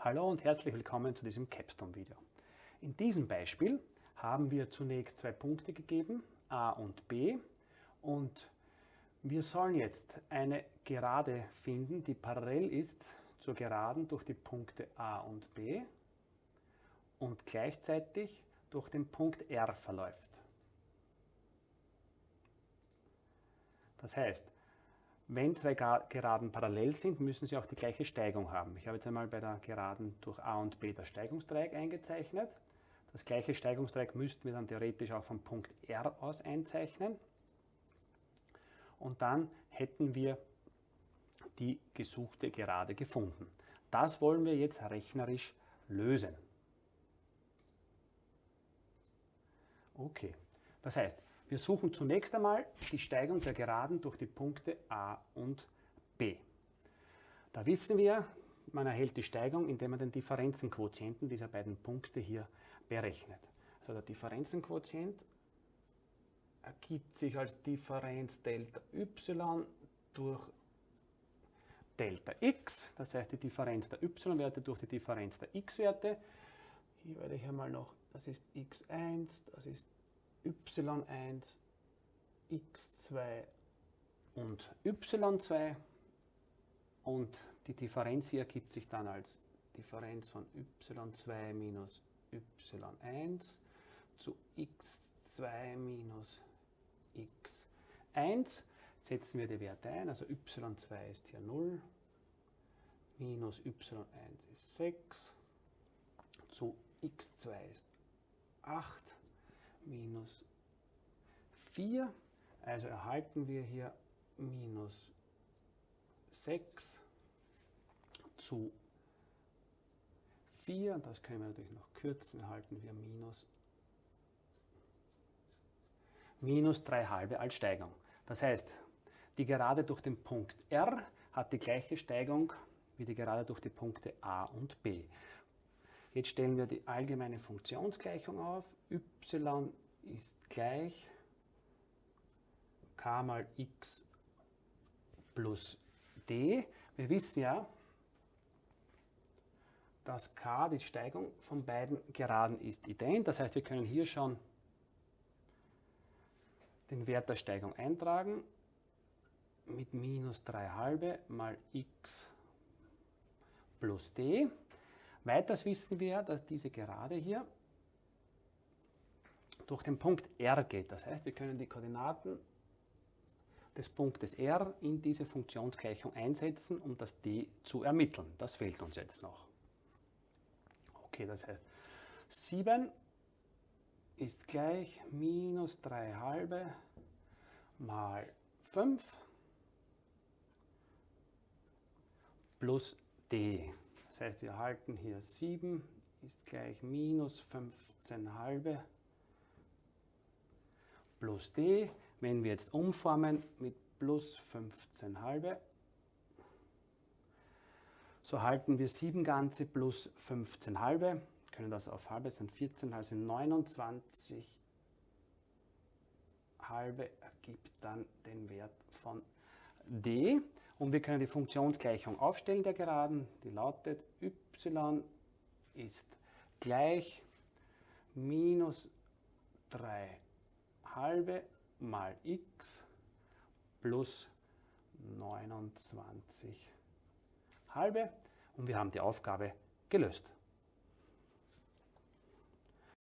Hallo und herzlich willkommen zu diesem Capstone-Video. In diesem Beispiel haben wir zunächst zwei Punkte gegeben, a und b, und wir sollen jetzt eine Gerade finden, die parallel ist zur Geraden durch die Punkte a und b und gleichzeitig durch den Punkt R verläuft. Das heißt, wenn zwei Geraden parallel sind, müssen sie auch die gleiche Steigung haben. Ich habe jetzt einmal bei der Geraden durch A und B das Steigungsdreieck eingezeichnet. Das gleiche Steigungsdreieck müssten wir dann theoretisch auch vom Punkt R aus einzeichnen. Und dann hätten wir die gesuchte Gerade gefunden. Das wollen wir jetzt rechnerisch lösen. Okay, das heißt, wir suchen zunächst einmal die Steigung der Geraden durch die Punkte A und B. Da wissen wir, man erhält die Steigung, indem man den Differenzenquotienten dieser beiden Punkte hier berechnet. Also der Differenzenquotient ergibt sich als Differenz Delta y durch Delta x, das heißt die Differenz der y-Werte durch die Differenz der x-Werte. Hier werde ich einmal noch, das ist x1, das ist y1, x2 und y2 und die Differenz hier ergibt sich dann als Differenz von y2 minus y1 zu x2 minus x1. Setzen wir die Werte ein, also y2 ist hier 0, minus y1 ist 6, zu x2 ist 8 minus 4. Also erhalten wir hier minus 6 zu 4. Das können wir natürlich noch kürzen. Erhalten wir minus, minus 3 halbe als Steigung. Das heißt, die Gerade durch den Punkt R hat die gleiche Steigung wie die Gerade durch die Punkte A und B. Jetzt stellen wir die allgemeine Funktionsgleichung auf. y ist gleich k mal x plus d. Wir wissen ja, dass k die Steigung von beiden Geraden ist ident. Das heißt, wir können hier schon den Wert der Steigung eintragen mit minus 3 halbe mal x plus d. Weiters wissen wir, dass diese Gerade hier durch den Punkt R geht. Das heißt, wir können die Koordinaten des Punktes R in diese Funktionsgleichung einsetzen, um das d zu ermitteln. Das fehlt uns jetzt noch. Okay, das heißt 7 ist gleich minus 3 halbe mal 5 plus d. Das heißt, wir halten hier 7 ist gleich minus 15 halbe plus d. Wenn wir jetzt umformen mit plus 15 halbe, so halten wir 7 ganze plus 15 halbe, können das auf halbe, sind 14, also 29 halbe ergibt dann den Wert von d. Und wir können die Funktionsgleichung aufstellen der Geraden, die lautet y ist gleich minus 3 halbe mal x plus 29 halbe und wir haben die Aufgabe gelöst.